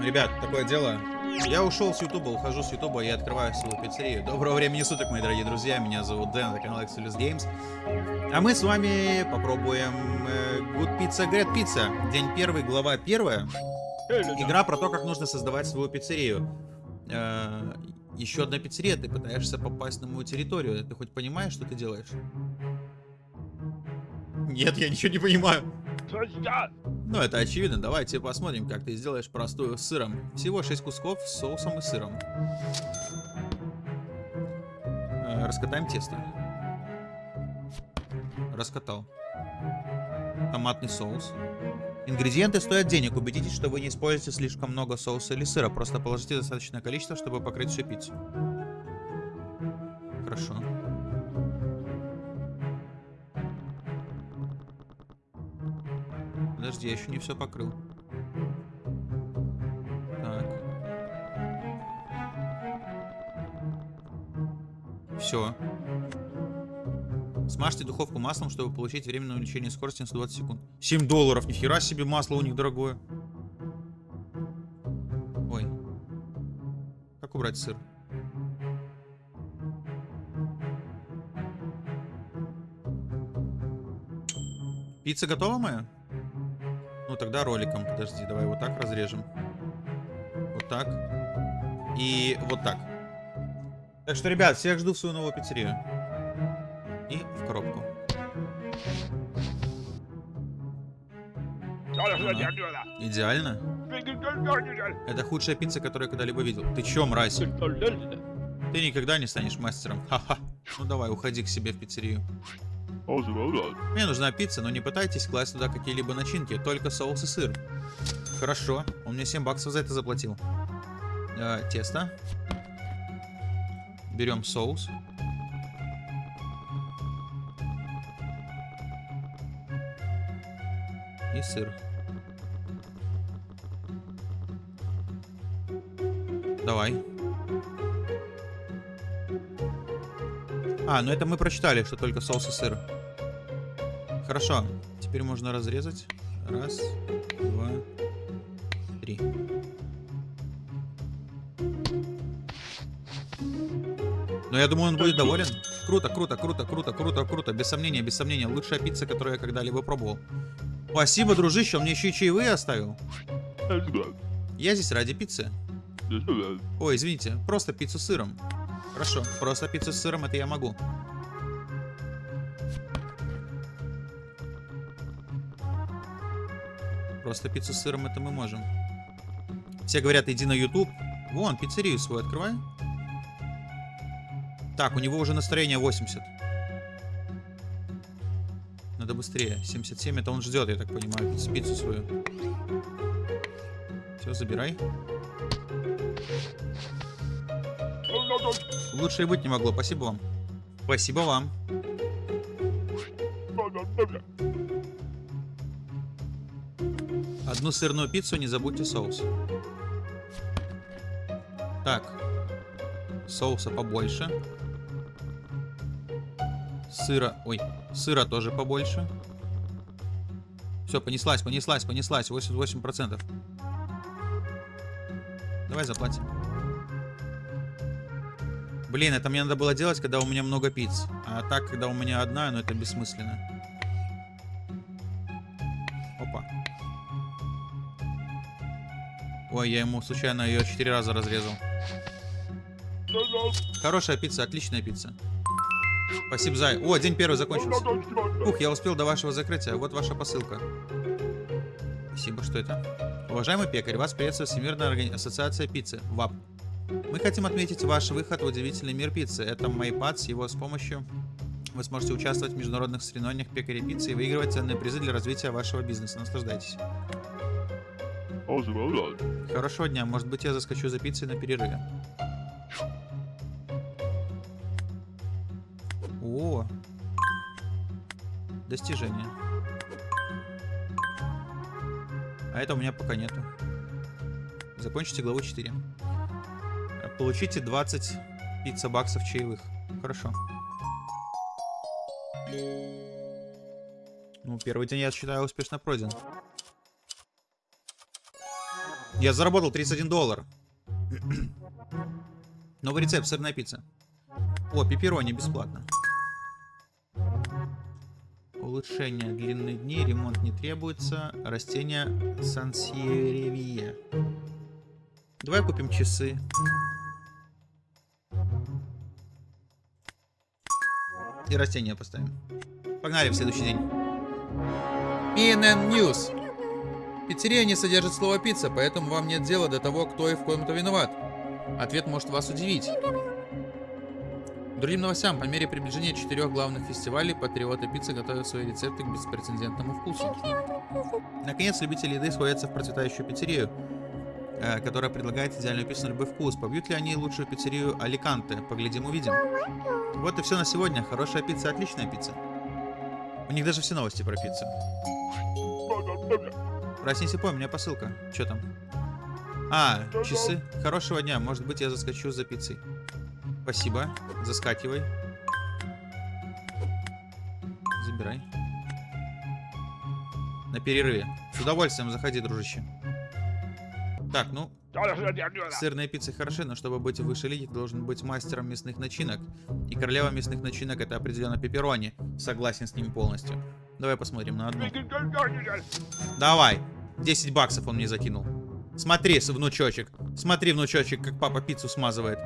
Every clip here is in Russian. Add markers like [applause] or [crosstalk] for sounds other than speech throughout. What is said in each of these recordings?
Ребят, такое дело. Я ушел с Ютуба, ухожу с Ютуба и открываю свою пиццерию. Доброго времени суток, мои дорогие друзья. Меня зовут Дэн, это канал Exodus Games. А мы с вами попробуем э, Good Pizza Great Pizza. День первый, глава первая. Игра про то, как нужно создавать свою пиццерию. Э, еще одна пиццерия, ты пытаешься попасть на мою территорию. Ты хоть понимаешь, что ты делаешь? Нет, я ничего не понимаю. Ну, это очевидно. Давайте посмотрим, как ты сделаешь простую с сыром. Всего 6 кусков с соусом и сыром. Э, раскатаем тесто. Раскатал. Томатный соус. Ингредиенты стоят денег. Убедитесь, что вы не используете слишком много соуса или сыра. Просто положите достаточное количество, чтобы покрыть всю пиццу. Хорошо. Подожди, я еще не все покрыл. Так. Все. Смажьте духовку маслом, чтобы получить временное увеличение скорости на 120 секунд. 7 долларов, нихера себе масло у них дорогое. Ой. Как убрать сыр? Пицца готова моя? Ну тогда роликом, подожди, давай вот так разрежем. Вот так. И вот так. Так что, ребят, всех жду в свою новую пиццерию. И в коробку. Идеально. Это худшая пицца, которую я когда-либо видел. Ты чё, мразь? Ты никогда не станешь мастером. Ха-ха. Ну давай, уходи к себе в пиццерию. Мне нужна пицца, но не пытайтесь класть туда какие-либо начинки, только соус и сыр. Хорошо, он мне 7 баксов за это заплатил. Э, тесто. Берем соус. И сыр. Давай. А, ну это мы прочитали, что только соус и сыр. Хорошо. Теперь можно разрезать. Раз, два, три. Но я думаю, он будет доволен. Круто, круто, круто, круто, круто, круто. Без сомнения, без сомнения. Лучшая пицца, которую я когда-либо пробовал. Спасибо, дружище, он мне еще и чаевые оставил. Я здесь ради пиццы. Ой, извините, просто пиццу с сыром. Хорошо, просто пиццу с сыром это я могу. Просто пиццу с сыром это мы можем. Все говорят, иди на YouTube. Вон, пиццерию свою открывай. Так, у него уже настроение 80. Надо быстрее. 77 это он ждет, я так понимаю, пиццу свою. Все, забирай. Лучше и быть не могло. Спасибо вам. Спасибо вам. Одну сырную пиццу, не забудьте соус. Так. Соуса побольше. Сыра... Ой, сыра тоже побольше. Все, понеслась, понеслась, понеслась. 88%. Давай заплатим. Блин, это мне надо было делать, когда у меня много пиц. А так, когда у меня одна, ну это бессмысленно. Опа. Ой, я ему случайно ее четыре раза разрезал. Хорошая пицца, отличная пицца. Спасибо, Зай. О, день первый закончился. Ух, я успел до вашего закрытия. Вот ваша посылка. Спасибо, что это? Уважаемый пекарь, вас приветствует Всемирная ассоциация пиццы, ВАП. Мы хотим отметить ваш выход в удивительный мир пиццы. Это MyPad, с его с помощью вы сможете участвовать в международных соревнованиях пекарей пиццы и выигрывать ценные призы для развития вашего бизнеса. Наслаждайтесь. Хорошего дня. Может быть, я заскочу за пиццей на перерыве. О, достижение. А это у меня пока нету. Закончите главу 4. Получите 20 пицца баксов чаевых. Хорошо. Ну, первый день, я считаю, успешно пройден. Я заработал 31 доллар. [clears throat] Новый рецепт, сырная пицца. О, пепперони бесплатно. Улучшение длины дней, ремонт не требуется. Растения сансеревия. Давай купим часы. И растения поставим. Погнали в следующий день. PNN News. Пиццерия не содержит слова пицца, поэтому вам нет дела до того, кто и в ком-то виноват. Ответ может вас удивить. Другим новостям, по мере приближения четырех главных фестивалей, патриоты пиццы готовят свои рецепты к беспрецедентному вкусу. Наконец, любители еды сходятся в процветающую пиццерию, которая предлагает идеальную пиццу на любой вкус. Побьют ли они лучшую пиццерию Аликанте? Поглядим, увидим. Вот и все на сегодня. Хорошая пицца, отличная пицца. У них даже все новости про пиццу. Проснись и пой, у меня посылка. Что там? А, часы. Хорошего дня. Может быть, я заскочу за пиццей. Спасибо. Заскакивай. Забирай. На перерыве. С удовольствием заходи, дружище. Так, ну, Сырные пиццы хороши, но чтобы быть выше лиги, ты должен быть мастером мясных начинок. И королева мясных начинок это определенно пепперони. Согласен с ним полностью. Давай посмотрим на одну. Давай. 10 баксов он мне закинул. Смотри, внучочек. Смотри, внучочек, как папа пиццу смазывает.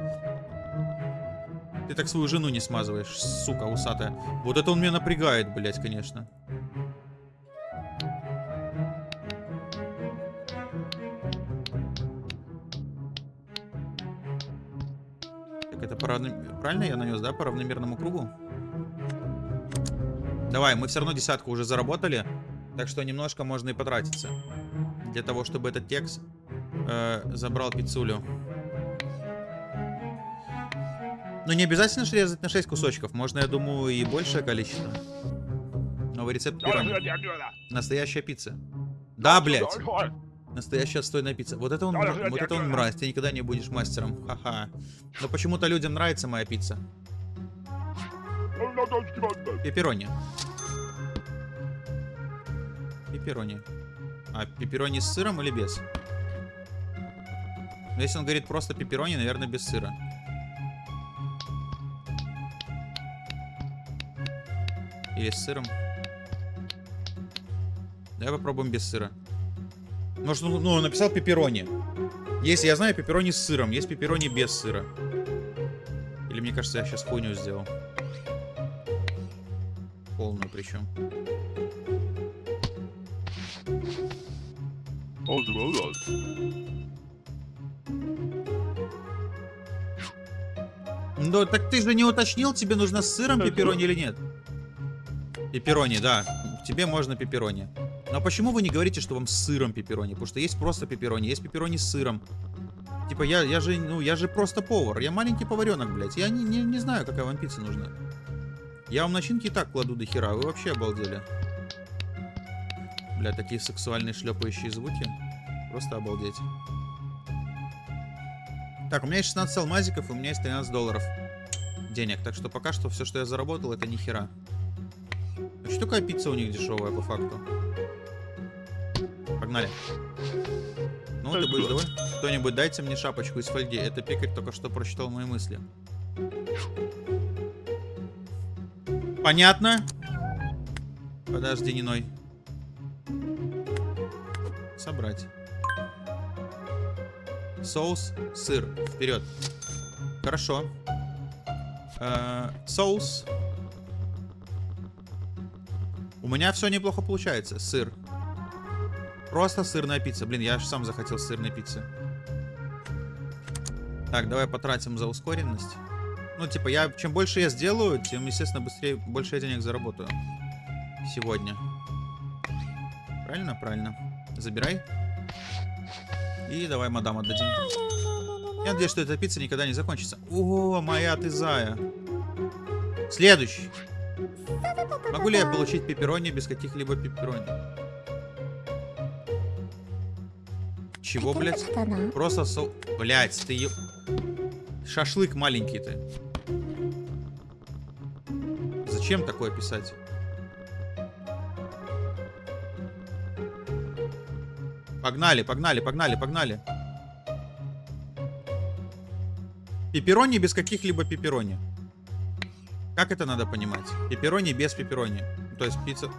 Ты так свою жену не смазываешь, сука усатая. Вот это он меня напрягает, блять, конечно. Правильно я нанес, да, по равномерному кругу? Давай, мы все равно десятку уже заработали. Так что немножко можно и потратиться. Для того, чтобы этот текст э, забрал пиццулю. Но не обязательно резать на 6 кусочков. Можно, я думаю, и большее количество. Новый рецепт пирони. Настоящая пицца. Да, блядь. Настоящая отстойная пицца. Вот это он, вот это он мразь. Ты никогда не будешь мастером. Ха-ха. Но почему-то людям нравится моя пицца. Пепперони. Пепперони. А, пепперони с сыром или без? Но если он говорит просто пепперони, наверное, без сыра. Или с сыром. Давай попробуем без сыра. Может, ну, ну, написал пепперони. Если я знаю пепперони с сыром, есть пепперони без сыра. Или мне кажется, я сейчас хуйню сделал. Полную причем. Ну, так ты же не уточнил, тебе нужно с сыром пепперони или нет? Пепперони, да. Тебе можно пепперони. Но почему вы не говорите, что вам с сыром пепперони? Потому что есть просто пепперони, есть пепперони с сыром. Типа, я, я же, ну, я же просто повар. Я маленький поваренок, блядь. Я не, не, не знаю, какая вам пицца нужна. Я вам начинки и так кладу до хера. Вы вообще обалдели. Бля, такие сексуальные шлепающие звуки. Просто обалдеть. Так, у меня есть 16 алмазиков, и у меня есть 13 долларов денег. Так что пока что все, что я заработал, это ни хера. А что такая пицца у них дешевая, по факту? Погнали. Ну, ты будешь доволен? Кто-нибудь дайте мне шапочку из фольги. Это пекарь только что прочитал мои мысли. Понятно? Подожди, Ниной. Собрать. Соус, сыр. Вперед. Хорошо. Э -э соус. У меня все неплохо получается. Сыр. Просто сырная пицца. Блин, я аж сам захотел сырной пиццы. Так, давай потратим за ускоренность. Ну, типа, я чем больше я сделаю, тем, естественно, быстрее, больше я денег заработаю. Сегодня. Правильно? Правильно. Забирай. И давай мадам отдадим. Я надеюсь, что эта пицца никогда не закончится. О, моя ты зая. Следующий. Могу ли я получить пепперони без каких-либо пепперони? Чего, блядь? Просто со... Блядь, ты... Шашлык маленький ты. Зачем такое писать? Погнали, погнали, погнали, погнали. Пепперони без каких-либо пепперони. Как это надо понимать? Пепперони без пепперони. То есть пицца...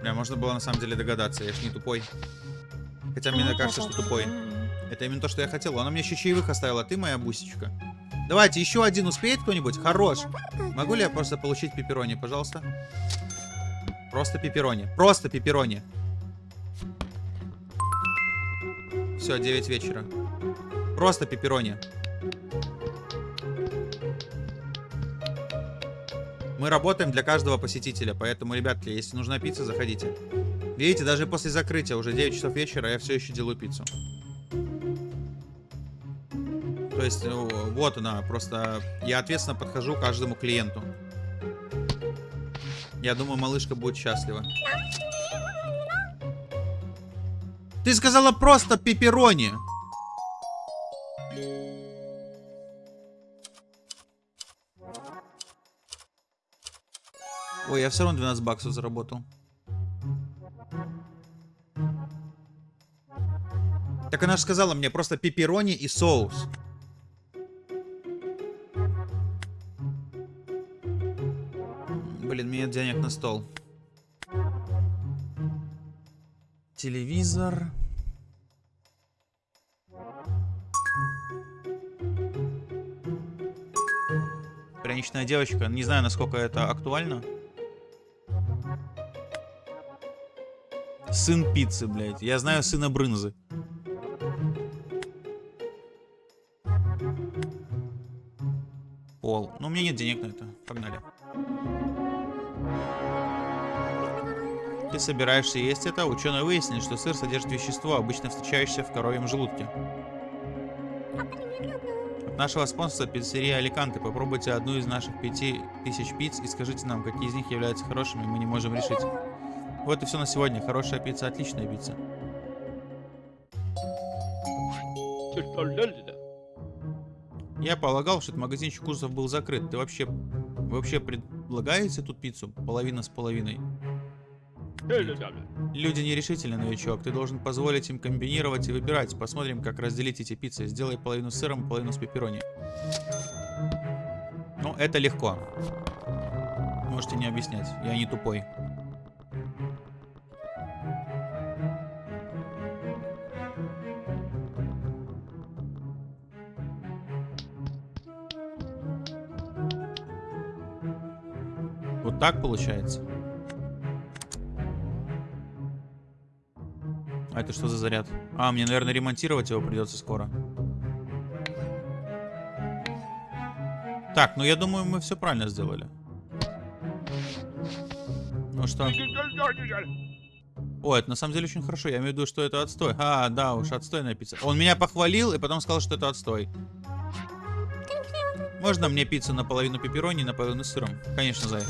Бля, можно было на самом деле догадаться, я ж не тупой. Хотя мне кажется, что тупой. Это именно то, что я хотел. Она мне еще чаевых оставила, ты моя бусечка. Давайте, еще один успеет кто-нибудь? Хорош. Могу ли я просто получить пепперони, пожалуйста? Просто пепперони. Просто пепперони. Все, 9 вечера. Просто пепперони. Мы работаем для каждого посетителя, поэтому, ребятки, если нужна пицца, заходите. Видите, даже после закрытия, уже 9 часов вечера, я все еще делаю пиццу. То есть, ну, вот она, просто я ответственно подхожу к каждому клиенту. Я думаю, малышка будет счастлива. Ты сказала просто пепперони. Ой, я все равно 12 баксов заработал. Так она же сказала мне просто пепперони и соус. Блин, мне нет денег на стол. Телевизор. Пряничная девочка. Не знаю, насколько это актуально. Сын пиццы, блядь. Я знаю сына брынзы. Пол. Ну, у меня нет денег на это. Погнали. Ты собираешься есть это? Ученые выяснили, что сыр содержит вещество, обычно встречающееся в коровьем желудке. От нашего спонсора пиццерия Аликанте попробуйте одну из наших пяти тысяч пиц и скажите нам, какие из них являются хорошими, мы не можем решить. Вот и все на сегодня. Хорошая пицца, отличная пицца. Я полагал, что этот магазинчик курсов был закрыт. Ты вообще, вообще предлагаете тут пиццу? Половина с половиной. Люди нерешительны, новичок. Ты должен позволить им комбинировать и выбирать. Посмотрим, как разделить эти пиццы. Сделай половину с сыром, половину с пепперони. Ну, это легко. Можете не объяснять. Я не тупой. Так получается. А это что за заряд? А, мне, наверное, ремонтировать его придется скоро. Так, ну я думаю, мы все правильно сделали. Ну что? О, это на самом деле очень хорошо. Я имею в виду, что это отстой. А, да уж, отстойная пицца. Он меня похвалил и потом сказал, что это отстой. Можно мне пиццу наполовину пепперони, наполовину с сыром? Конечно, Зай.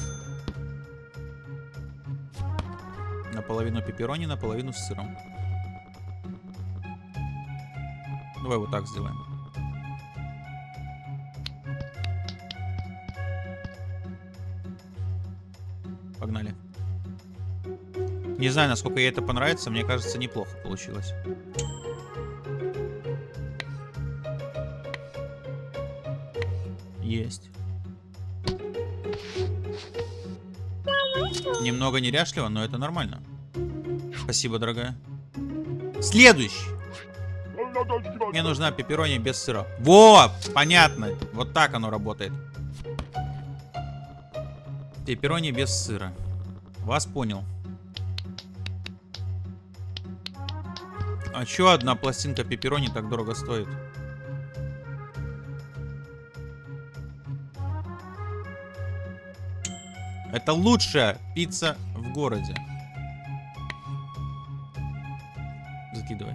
Наполовину пепперони, наполовину с сыром. Давай вот так сделаем. Погнали. Не знаю, насколько ей это понравится. Мне кажется, неплохо получилось. Есть. Немного неряшливо, но это нормально. Спасибо, дорогая. Следующий. Мне нужна пепперони без сыра. Во, понятно. Вот так оно работает. Пепперони без сыра. Вас понял. А чё одна пластинка пепперони так дорого стоит? Это лучшая пицца в городе. Закидывай.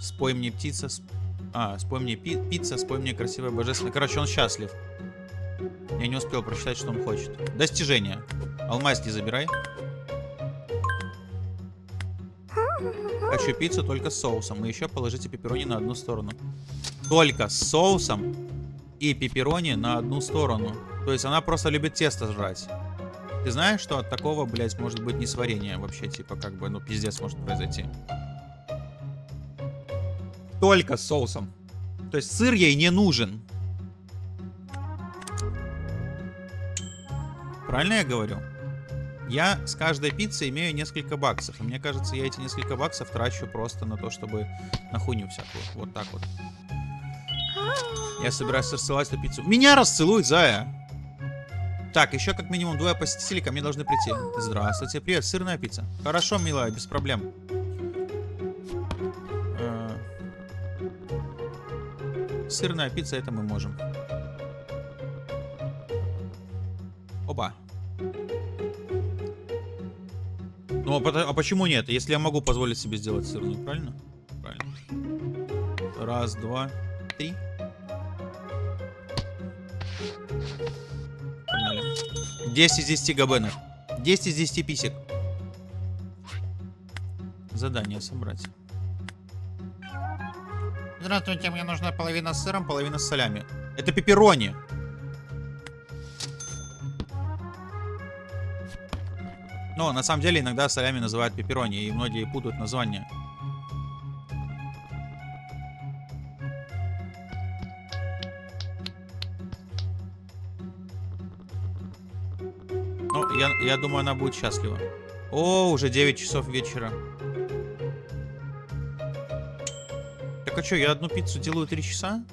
Спой мне птица. Сп... А, спой мне пи пицца, спой мне красивая божественная. Короче, он счастлив. Я не успел прочитать, что он хочет. Достижение. Алмаз не забирай. Хочу пиццу только с соусом. И еще положите пепперони на одну сторону. Только с соусом и пепперони на одну сторону. То есть она просто любит тесто жрать. Ты знаешь, что от такого, блядь, может быть несварение вообще, типа, как бы, ну, пиздец может произойти. Только с соусом. То есть сыр ей не нужен. Правильно я говорю? Я с каждой пиццей имею несколько баксов. И мне кажется, я эти несколько баксов трачу просто на то, чтобы на хуйню всякую. Вот так вот. Я собираюсь рассылать эту пиццу. Меня расцелует, Зая! Так, еще как минимум двое посетителей ко мне должны прийти. Здравствуйте, привет, сырная пицца. Хорошо, милая, без проблем. Э, Сырная пицца, это мы можем. Оба. Ну, а, а почему нет? Если я могу позволить себе сделать сырную, правильно? Правильно. Раз, два, 10 из 10 габенов. 10 из 10 писек. Задание собрать. Здравствуйте, мне нужна половина с сыром, половина с солями. Это пепперони. Но на самом деле иногда солями называют пепперони, и многие путают название. Я, я думаю, она будет счастлива. О, уже 9 часов вечера. Так а что, я одну пиццу делаю 3 часа?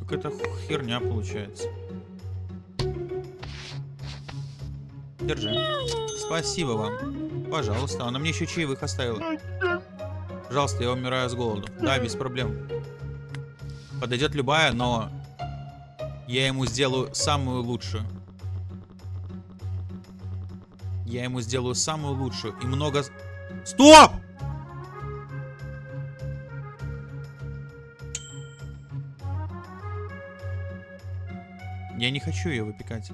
Какая-то херня получается. Держи. Спасибо вам. Пожалуйста. Она мне еще чаевых оставила. Пожалуйста, я умираю с голоду. Да, без проблем. Подойдет любая, но я ему сделаю самую лучшую. Я ему сделаю самую лучшую. И много... Стоп! Я не хочу ее выпекать.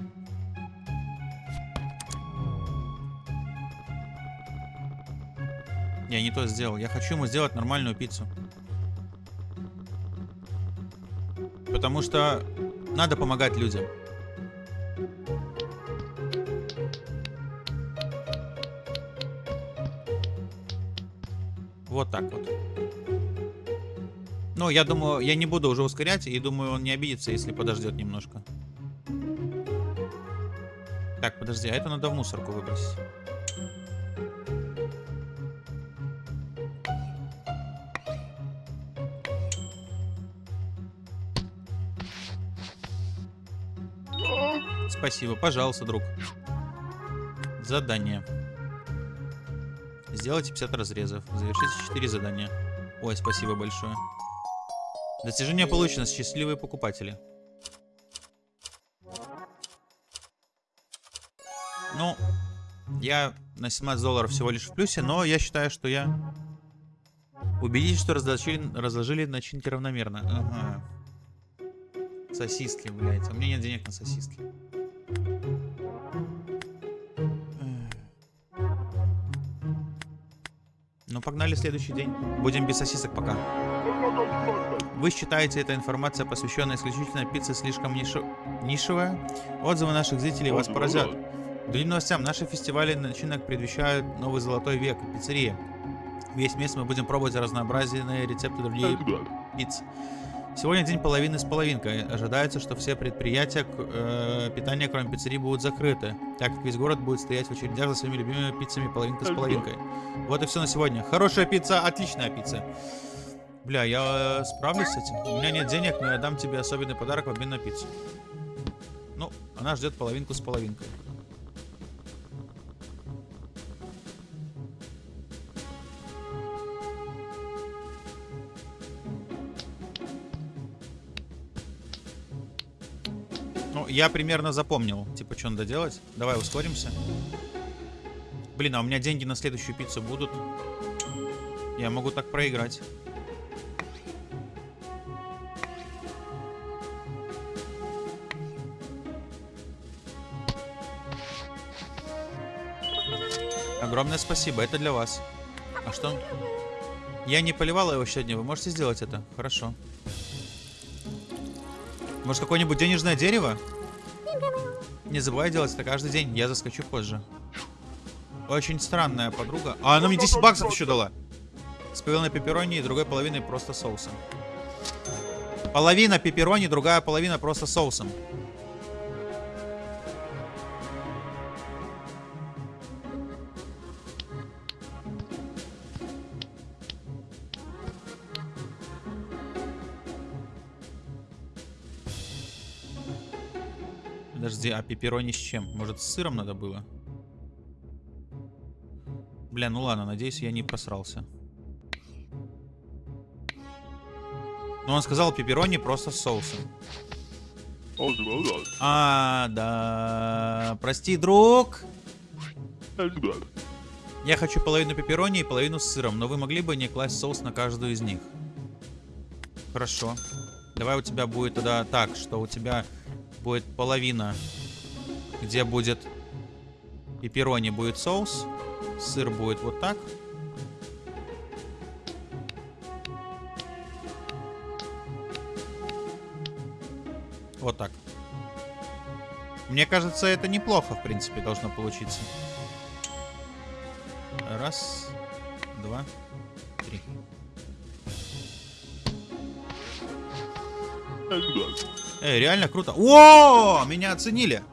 Я не то сделал. Я хочу ему сделать нормальную пиццу. Потому что надо помогать людям. Я думаю, я не буду уже ускорять, и думаю, он не обидится, если подождет немножко. Так, подожди, а это надо в мусорку выбросить. Спасибо, пожалуйста, друг. Задание. Сделайте 50 разрезов. Завершите 4 задания. Ой, спасибо большое. Достижение получено. Счастливые покупатели. Ну, я на 17 долларов всего лишь в плюсе, но я считаю, что я... Убедитесь, что разложили, разложили начинки равномерно. Ага. Сосиски, блядь. У меня нет денег на сосиски. Ну, погнали следующий день. Будем без сосисок пока. Вы считаете, эта информация, посвященная исключительно пицце, слишком нишо... нишевая? Отзывы наших зрителей вас поразят. Другим новостям, наши фестивали начинок предвещают новый золотой век пиццерии. Весь месяц мы будем пробовать разнообразные рецепты других пицц. Сегодня день половины с половинкой. Ожидается, что все предприятия э, питания, кроме пиццерий, будут закрыты, так как весь город будет стоять в очередях за своими любимыми пиццами половинка с половинкой. Вот и все на сегодня. Хорошая пицца, отличная пицца. Бля, я э, справлюсь с этим. У меня нет денег, но я дам тебе особенный подарок в обмен на пиццу. Ну, она ждет половинку с половинкой. Ну, я примерно запомнил, типа, что надо делать. Давай ускоримся. Блин, а у меня деньги на следующую пиццу будут. Я могу так проиграть. Огромное спасибо, это для вас. А что? Я не поливала его сегодня, вы можете сделать это? Хорошо. Может, какое-нибудь денежное дерево? Не забывай делать это каждый день, я заскочу позже. Очень странная подруга. А она мне 10 баксов еще дала. С половиной пепперони и другой половиной просто соусом. Половина пепперони, другая половина просто соусом. Подожди, а пепперони с чем? Может, с сыром надо было? Бля, ну ладно, надеюсь, я не просрался. Но он сказал пепперони просто с соусом. А, да. Прости, друг. Я хочу половину пепперони и половину с сыром, но вы могли бы не класть соус на каждую из них? Хорошо. Давай у тебя будет тогда так, что у тебя будет половина, где будет пепперони будет соус, сыр будет вот так. Вот так. Мне кажется, это неплохо, в принципе, должно получиться. Раз, два, три. Эй, реально круто. О, меня оценили.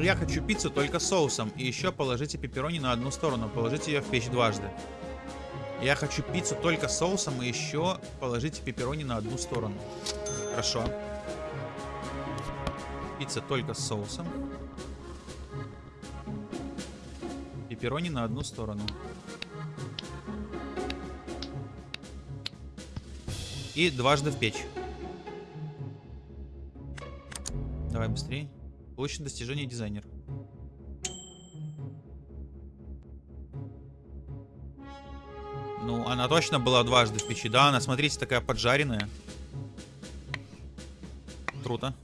Я хочу пиццу только с соусом. И еще положите пепперони на одну сторону. Положите ее в печь дважды. Я хочу пиццу только с соусом. И еще положите пепперони на одну сторону. Хорошо. Пицца только с соусом. Пепперони на одну сторону. И дважды в печь. Давай быстрее. Получено достижение дизайнер. Ну, она точно была дважды в печи. Да, она, смотрите, такая поджаренная. Круто.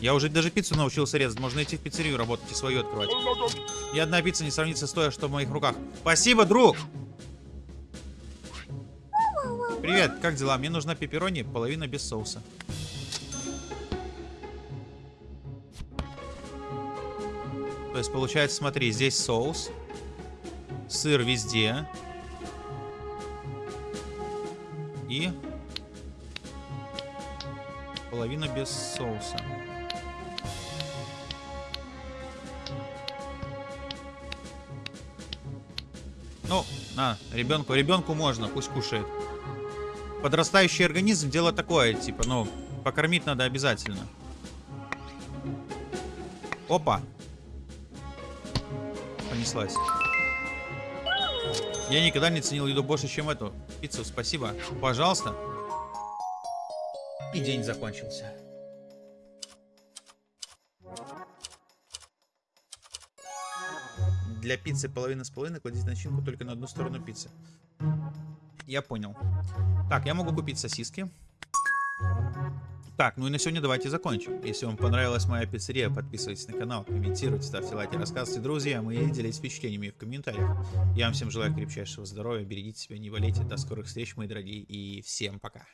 Я уже даже пиццу научился резать. Можно идти в пиццерию работать и свою открывать. Ни одна пицца не сравнится с той, что в моих руках. Спасибо, друг! Привет, как дела? Мне нужна пепперони, половина без соуса. Есть получается, смотри, здесь соус. Сыр везде. И половина без соуса. Ну, на, ребенку, ребенку можно, пусть кушает. Подрастающий организм дело такое, типа, ну, покормить надо обязательно. Опа. Понеслась. Я никогда не ценил еду больше, чем эту. Пиццу, спасибо. Пожалуйста. И день закончился. Для пиццы половина с половиной кладите начинку только на одну сторону пиццы. Я понял. Так, я могу купить сосиски. Так, ну и на сегодня давайте закончим. Если вам понравилась моя пиццерия, подписывайтесь на канал, комментируйте, ставьте лайки, рассказывайте друзьям и делитесь впечатлениями в комментариях. Я вам всем желаю крепчайшего здоровья, берегите себя, не болейте. До скорых встреч, мои дорогие, и всем пока.